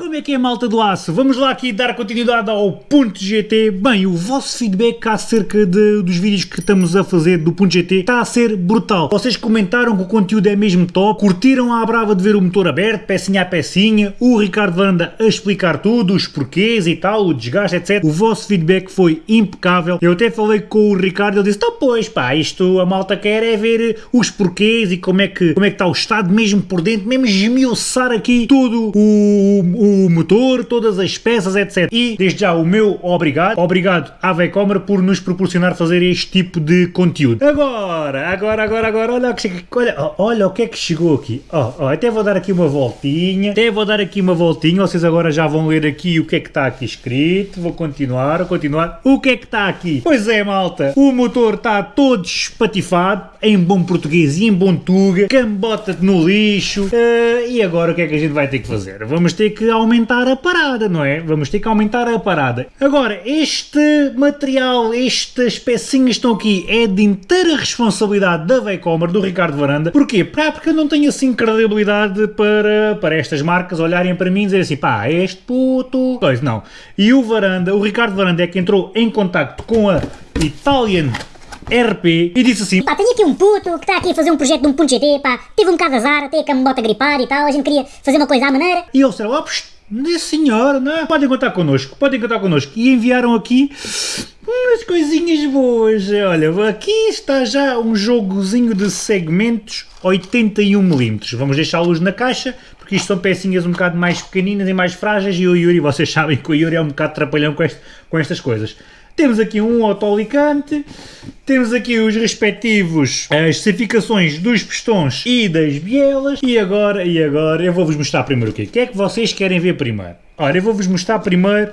Como é que é malta do aço? Vamos lá aqui dar continuidade ao Ponto GT. Bem, o vosso feedback acerca de, dos vídeos que estamos a fazer do Ponto GT está a ser brutal. Vocês comentaram que o conteúdo é mesmo top, curtiram a brava de ver o motor aberto, pecinha a pecinha, o Ricardo Vanda a explicar tudo, os porquês e tal, o desgaste, etc. O vosso feedback foi impecável. Eu até falei com o Ricardo, ele disse, então pois pá, isto a malta quer é ver os porquês e como é que, como é que está o estado mesmo por dentro, mesmo esmiuçar aqui todo o, o o motor, todas as peças, etc. E desde já o meu obrigado, obrigado à Vecomer por nos proporcionar fazer este tipo de conteúdo. Agora, agora, agora, agora, olha, olha, olha o que é que chegou aqui. Oh, oh, até vou dar aqui uma voltinha, até vou dar aqui uma voltinha, vocês agora já vão ler aqui o que é que está aqui escrito, vou continuar, continuar. O que é que está aqui? Pois é, malta, o motor está todo espatifado, em bom português e em bom tuga, cambota-te no lixo, uh, e agora o que é que a gente vai ter que fazer? Vamos ter que aumentar a parada, não é? Vamos ter que aumentar a parada. Agora, este material, estas pecinhas estão aqui, é de inteira responsabilidade da Veicomer, do Ricardo Varanda. Porquê? Porque eu não tenho assim credibilidade para, para estas marcas olharem para mim e dizer assim, pá, este puto... Pois não. E o Varanda, o Ricardo Varanda é que entrou em contacto com a Italian RP e disse assim Pá, tenho aqui um puto que está aqui a fazer um projeto de um ponto GT, pá, teve um bocado de azar, até que me bota a gripar e tal, a gente queria fazer uma coisa à maneira. E eles disseram, oh, senhor, não é? Podem contar connosco, podem contar connosco. E enviaram aqui umas coisinhas boas. Olha, aqui está já um jogozinho de segmentos 81mm. Vamos deixá-los na caixa, porque isto são pecinhas um bocado mais pequeninas e mais frágeis e o Yuri, vocês sabem que o Yuri é um bocado trapalhão com, este, com estas coisas. Temos aqui um autoalicante, temos aqui os respectivos as certificações dos pistões e das bielas e agora, e agora eu vou-vos mostrar primeiro o quê? O que é que vocês querem ver primeiro? Ora, eu vou-vos mostrar primeiro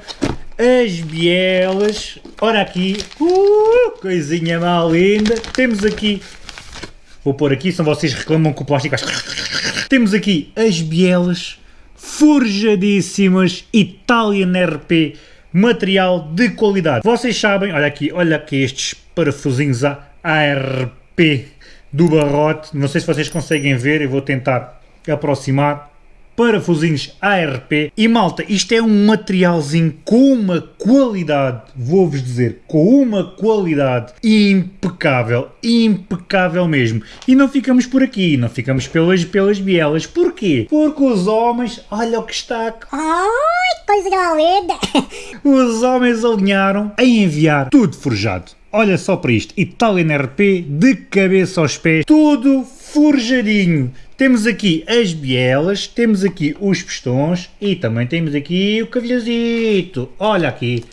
as bielas, ora aqui, uh, coisinha mal linda, temos aqui, vou pôr aqui, senão vocês reclamam que o plástico Temos aqui as bielas forjadíssimas Italian RP material de qualidade. Vocês sabem, olha aqui, olha aqui estes parafusinhos ARP do barrote, não sei se vocês conseguem ver, eu vou tentar aproximar parafusinhos ARP e malta, isto é um materialzinho com uma qualidade, vou-vos dizer, com uma qualidade impecável, impecável mesmo. E não ficamos por aqui, não ficamos pelas, pelas bielas, porquê? Porque os homens, olha o que está... Ai, coisa linda! Os homens alinharam a enviar tudo forjado. Olha só para isto, Italian RP de cabeça aos pés, tudo forjadinho. Temos aqui as bielas, temos aqui os pistões e também temos aqui o cavilhazito. Olha aqui.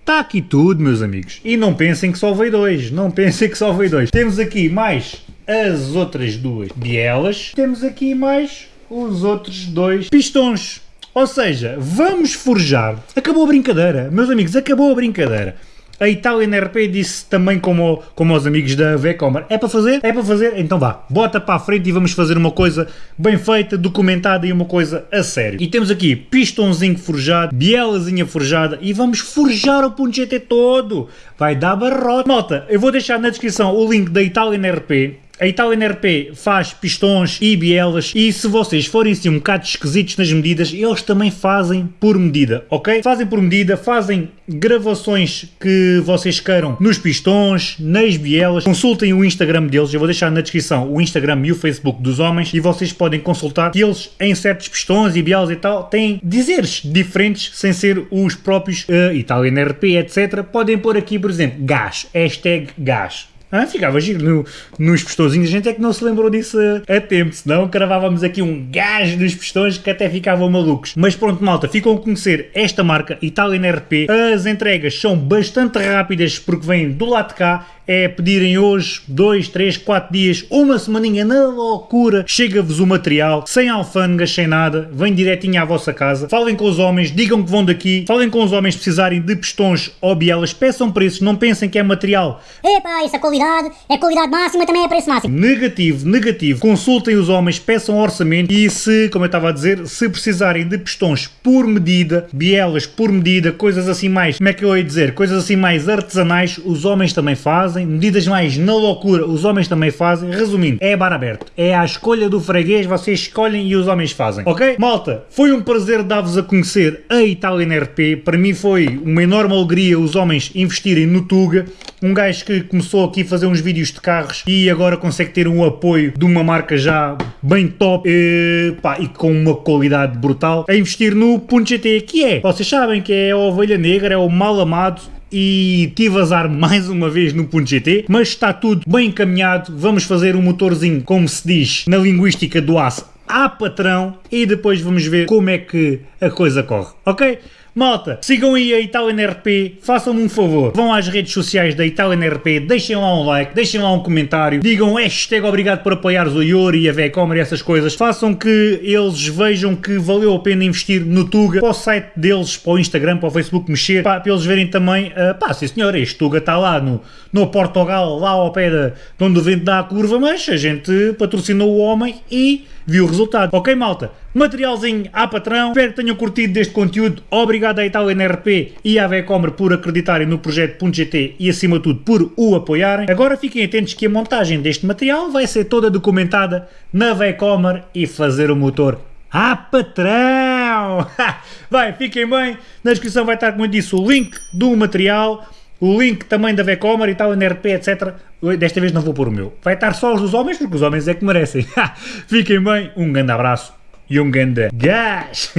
Está aqui tudo, meus amigos. E não pensem que só veio dois. Não pensem que só veio dois. Temos aqui mais as outras duas bielas. Temos aqui mais os outros dois pistões. Ou seja, vamos forjar. Acabou a brincadeira. Meus amigos, acabou a brincadeira. A Italian RP disse também como, como aos amigos da Vecomer, é para fazer? É para fazer? Então vá, bota para a frente e vamos fazer uma coisa bem feita, documentada e uma coisa a sério. E temos aqui pistãozinho forjado, bielazinha forjada e vamos forjar o ponto GT todo. Vai dar barrote. Nota, eu vou deixar na descrição o link da Italian RP, a Italian RP faz pistões e bielas e se vocês forem assim um bocado esquisitos nas medidas, eles também fazem por medida, ok? Fazem por medida, fazem gravações que vocês queiram nos pistões, nas bielas. Consultem o Instagram deles, eu vou deixar na descrição o Instagram e o Facebook dos homens e vocês podem consultar que eles em certos pistões e bielas e tal têm dizeres diferentes sem ser os próprios uh, Italian RP, etc. Podem pôr aqui, por exemplo, gás, hashtag gás ah, ficava giro no, nos pistõezinhos, a gente é que não se lembrou disso a, a tempo, senão cravávamos aqui um gás nos pistões que até ficavam malucos. Mas pronto malta, ficam a conhecer esta marca Italian RP, as entregas são bastante rápidas porque vêm do lado de cá, é pedirem hoje, 2, 3, 4 dias, uma semaninha na loucura, chega-vos o material, sem alfândegas, sem nada, vem direitinho à vossa casa, falem com os homens, digam que vão daqui, falem com os homens precisarem de pistões ou bielas, peçam preços, não pensem que é material. Epá, isso é qualidade, é qualidade máxima, também é preço máximo. Negativo, negativo, consultem os homens, peçam orçamento. E se, como eu estava a dizer, se precisarem de pistões por medida, bielas por medida, coisas assim mais, como é que eu ia dizer, coisas assim mais artesanais, os homens também fazem, fazem, medidas mais na loucura os homens também fazem. Resumindo, é bar aberto. É à escolha do freguês, vocês escolhem e os homens fazem. Ok? Malta, foi um prazer dar-vos a conhecer a Italian RP. Para mim foi uma enorme alegria os homens investirem no Tuga. Um gajo que começou aqui a fazer uns vídeos de carros e agora consegue ter um apoio de uma marca já bem top e, pá, e com uma qualidade brutal a investir no Punto GT, que é, vocês sabem que é a ovelha negra, é o mal amado e tive azar mais uma vez no Punto GT, mas está tudo bem encaminhado, vamos fazer um motorzinho, como se diz na linguística do aço, a patrão e depois vamos ver como é que a coisa corre, ok? Malta, sigam aí a Italian RP, façam-me um favor, vão às redes sociais da Italian RP, deixem lá um like, deixem lá um comentário, digam hashtag obrigado por apoiares o Yuri e a Vecomer e essas coisas, façam que eles vejam que valeu a pena investir no Tuga, para o site deles, para o Instagram, para o Facebook mexer, para eles verem também, uh, pá, sim senhor, este Tuga está lá no, no Portugal, lá ao pé de onde o vento dá a curva, mas a gente patrocinou o homem e viu o resultado. Ok, malta? Materialzinho à patrão. Espero que tenham curtido deste conteúdo. Obrigado à Itália NRP e à Vecomer por acreditarem no projeto .gt e acima de tudo por o apoiarem. Agora fiquem atentos que a montagem deste material vai ser toda documentada na Vecomer e fazer o motor à patrão. vai, fiquem bem. Na descrição vai estar, como eu disse, o link do material o link também da Vecomer e tal, NRP, etc. Desta vez não vou pôr o meu. Vai estar só os dos homens, porque os homens é que merecem. Fiquem bem, um grande abraço e um grande gás!